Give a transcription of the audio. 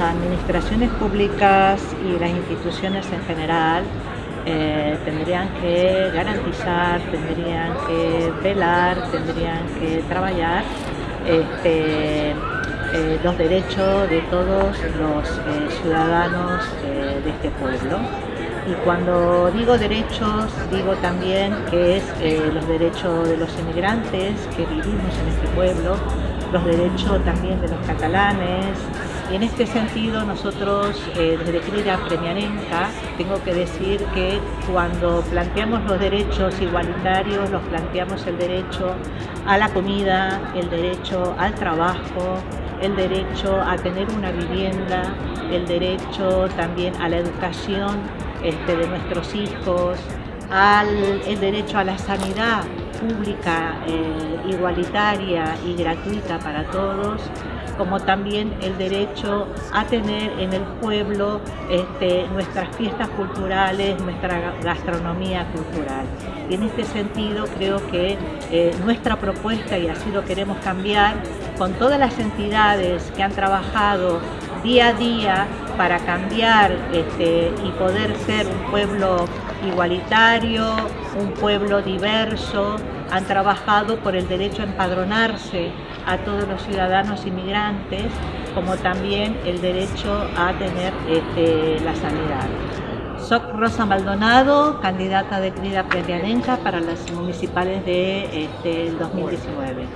administraciones públicas y las instituciones en general eh, tendrían que garantizar, tendrían que velar, tendrían que trabajar este, eh, los derechos de todos los eh, ciudadanos de este pueblo. Y cuando digo derechos, digo también que es los derechos de los inmigrantes que vivimos en este pueblo, los derechos también de los catalanes, en este sentido nosotros eh, desde Crida Premiarenca tengo que decir que cuando planteamos los derechos igualitarios, los planteamos el derecho a la comida, el derecho al trabajo, el derecho a tener una vivienda, el derecho también a la educación este, de nuestros hijos, el derecho a la sanidad pública, eh, igualitaria y gratuita para todos, como también el derecho a tener en el pueblo este, nuestras fiestas culturales, nuestra gastronomía cultural. Y en este sentido creo que eh, nuestra propuesta, y así lo queremos cambiar, con todas las entidades que han trabajado día a día para cambiar este, y poder ser un pueblo igualitario, un pueblo diverso, han trabajado por el derecho a empadronarse a todos los ciudadanos inmigrantes, como también el derecho a tener este, la sanidad. Soy Rosa Maldonado, candidata de Crida Premiarenca para las municipales de este, 2019.